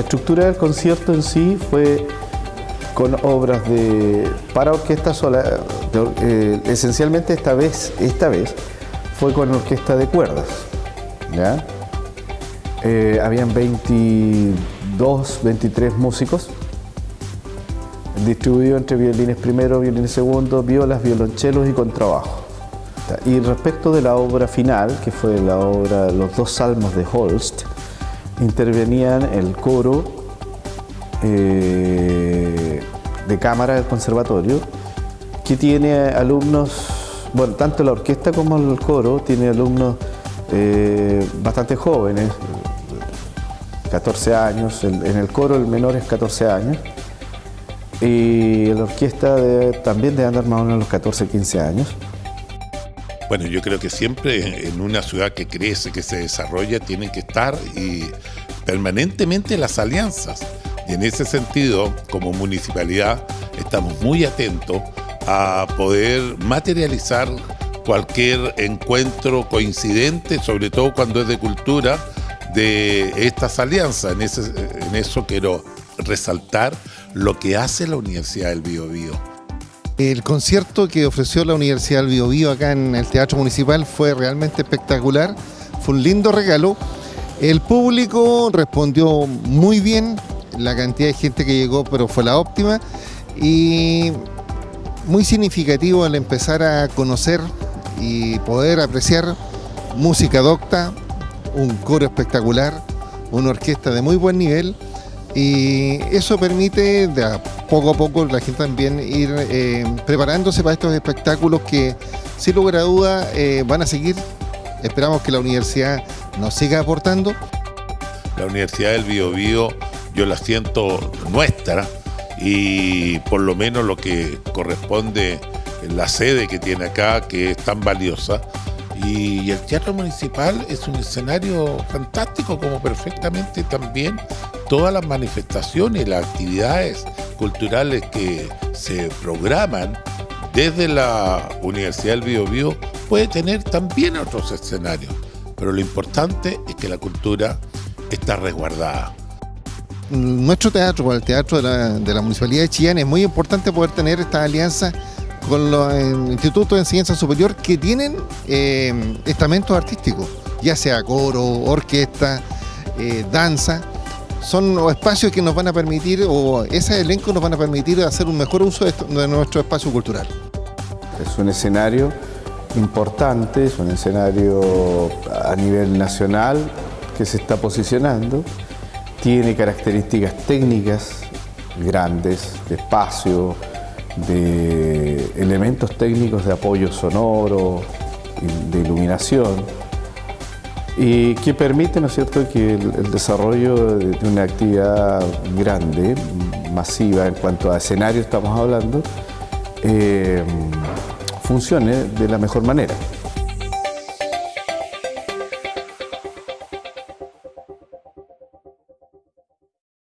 estructura del concierto en sí fue con obras de para orquesta sola, eh, esencialmente esta vez, esta vez fue con orquesta de cuerdas. Eh, habían 22, 23 músicos distribuidos entre violines primero, violines segundo, violas, violonchelos y contrabajo. Y respecto de la obra final, que fue la obra Los dos salmos de Holst, intervenían el coro eh, de cámara del conservatorio, que tiene alumnos, bueno, tanto la orquesta como el coro tiene alumnos eh, bastante jóvenes, 14 años, en el coro el menor es 14 años, y la orquesta también debe andar más o menos los 14, 15 años. Bueno, yo creo que siempre en una ciudad que crece, que se desarrolla, tienen que estar y permanentemente las alianzas. Y en ese sentido, como municipalidad, estamos muy atentos a poder materializar cualquier encuentro coincidente, sobre todo cuando es de cultura, de estas alianzas. En, en eso quiero resaltar lo que hace la Universidad del Biobío el concierto que ofreció la Universidad del Biobío acá en el Teatro Municipal fue realmente espectacular, fue un lindo regalo. El público respondió muy bien, la cantidad de gente que llegó pero fue la óptima y muy significativo al empezar a conocer y poder apreciar música docta, un coro espectacular, una orquesta de muy buen nivel y eso permite de poco a poco la gente también ir eh, preparándose para estos espectáculos que sin lugar a duda eh, van a seguir. Esperamos que la universidad nos siga aportando. La Universidad del Biobío yo la siento nuestra y por lo menos lo que corresponde en la sede que tiene acá, que es tan valiosa, y el Teatro Municipal es un escenario fantástico, como perfectamente también todas las manifestaciones y las actividades culturales que se programan desde la Universidad del Biobío puede tener también otros escenarios, pero lo importante es que la cultura está resguardada. Nuestro teatro, el teatro de la, Municipalidad de Chillán, es muy importante poder tener esta alianza con los institutos de enseñanza superior que tienen eh, estamentos artísticos, ya sea coro, orquesta, eh, danza, son los espacios que nos van a permitir, o ese elenco nos van a permitir hacer un mejor uso de, nuestro espacio cultural. Es un escenario importante, es un escenario a nivel nacional que se está posicionando, tiene características técnicas grandes, de espacio, de elementos técnicos de apoyo sonoro, de iluminación, y que permite, ¿no es cierto?, que el, desarrollo de una actividad grande, masiva en cuanto a escenario estamos hablando, eh, funcione de la mejor manera.